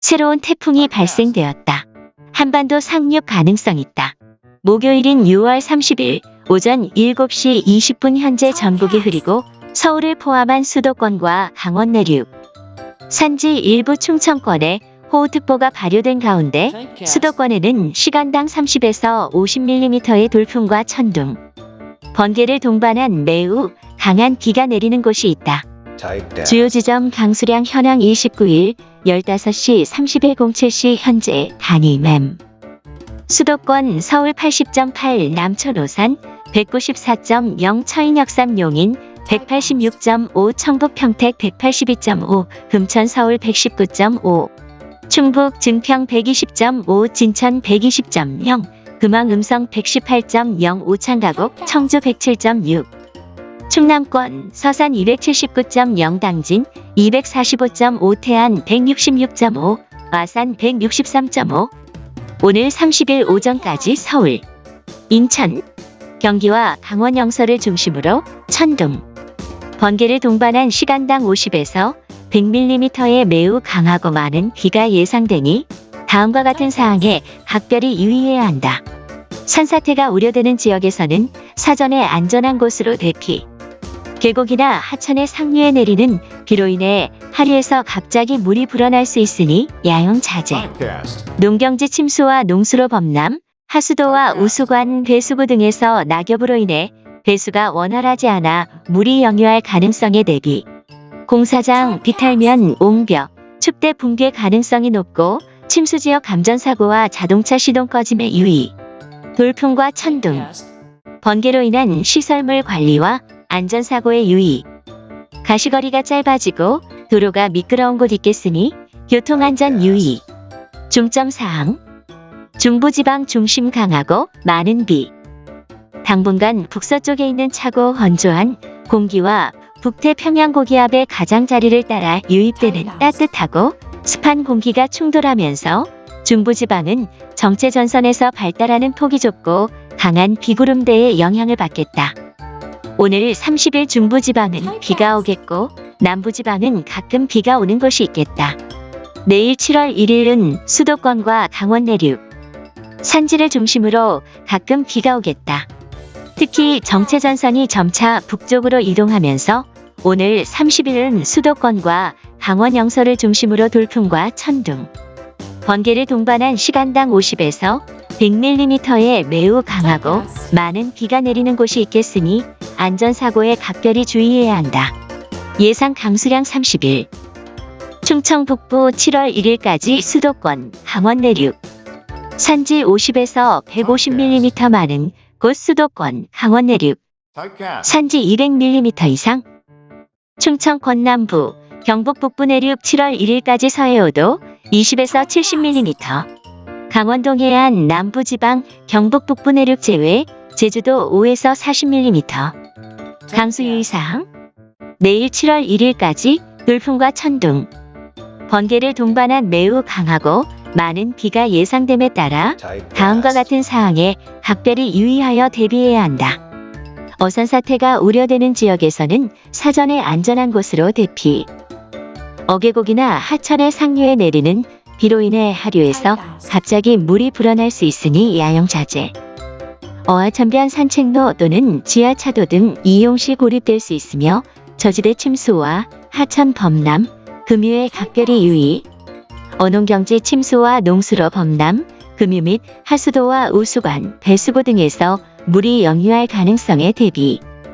새로운 태풍이 발생되었다. 한반도 상륙 가능성 있다. 목요일인 6월 30일 오전 7시 20분 현재 전국이 흐리고 서울을 포함한 수도권과 강원 내륙, 산지 일부 충청권에 호우특보가 발효된 가운데 수도권에는 시간당 30에서 50mm의 돌풍과 천둥, 번개를 동반한 매우 강한 비가 내리는 곳이 있다. 주요 지점 강수량 현황 29일 15시 30일 07시 현재 단위 맴 수도권 서울 80.8 남천 오산 194.0 처인역삼 용인 186.5 청북 평택 182.5 금천 서울 119.5 충북 증평 120.5 진천 120.0 금왕 음성 118.0 오창가곡 청주 107.6 충남권 서산 279.0 당진 245.5 태안 166.5 와산 163.5 오늘 30일 오전까지 서울, 인천, 경기와 강원 영서를 중심으로 천둥, 번개를 동반한 시간당 50에서 100mm의 매우 강하고 많은 비가 예상되니 다음과 같은 사항에 각별히 유의해야 한다. 산사태가 우려되는 지역에서는 사전에 안전한 곳으로 대피. 계곡이나 하천의 상류에 내리는 비로 인해 하류에서 갑자기 물이 불어날 수 있으니 야영 자제. 농경지 침수와 농수로 범람, 하수도와 우수관, 배수구 등에서 낙엽으로 인해 배수가 원활하지 않아 물이 역류할 가능성에 대비. 공사장, 비탈면, 옹벽, 축대 붕괴 가능성이 높고 침수지역 감전사고와 자동차 시동 꺼짐에 유의. 돌풍과 천둥, 번개로 인한 시설물 관리와 안전사고에 유의. 가시거리가 짧아지고 도로가 미끄러운 곳 있겠으니 교통안전 유의. 중점사항. 중부지방 중심 강하고 많은 비. 당분간 북서쪽에 있는 차고 건조한 공기와 북태평양 고기압의 가장자리를 따라 유입되는 따뜻하고 습한 공기가 충돌하면서 중부지방은 정체전선에서 발달하는 폭이 좁고 강한 비구름대의 영향을 받겠다. 오늘 30일 중부지방은 비가 오겠고 남부지방은 가끔 비가 오는 곳이 있겠다. 내일 7월 1일은 수도권과 강원 내륙, 산지를 중심으로 가끔 비가 오겠다. 특히 정체전선이 점차 북쪽으로 이동하면서 오늘 30일은 수도권과 강원 영서를 중심으로 돌풍과 천둥, 번개를 동반한 시간당 50에서 100mm의 매우 강하고 많은 비가 내리는 곳이 있겠으니 안전사고에 각별히 주의해야 한다. 예상 강수량 30일. 충청 북부 7월 1일까지 수도권, 강원 내륙. 산지 50에서 150mm 많은 곳 수도권, 강원 내륙. 산지 200mm 이상. 충청 권남부, 경북 북부 내륙 7월 1일까지 서해오도 20에서 70mm 강원도 해안 남부지방 경북 북부 내륙 제외 제주도 5에서 40mm 강수 유의사항. 내일 7월 1일까지 돌풍과 천둥. 번개를 동반한 매우 강하고 많은 비가 예상됨에 따라 다음과 같은 사항에 각별히 유의하여 대비해야 한다. 어선 사태가 우려되는 지역에서는 사전에 안전한 곳으로 대피. 어계곡이나 하천의 상류에 내리는 비로 인해 하류에서 갑자기 물이 불어날 수 있으니 야영 자제. 어하천변 산책로 또는 지하차도 등 이용 시 고립될 수 있으며 저지대 침수와 하천 범람, 금유에 각별히 유의. 어농경지 침수와 농수로 범람, 금유 및 하수도와 우수관, 배수구 등에서 물이 역류할 가능성에 대비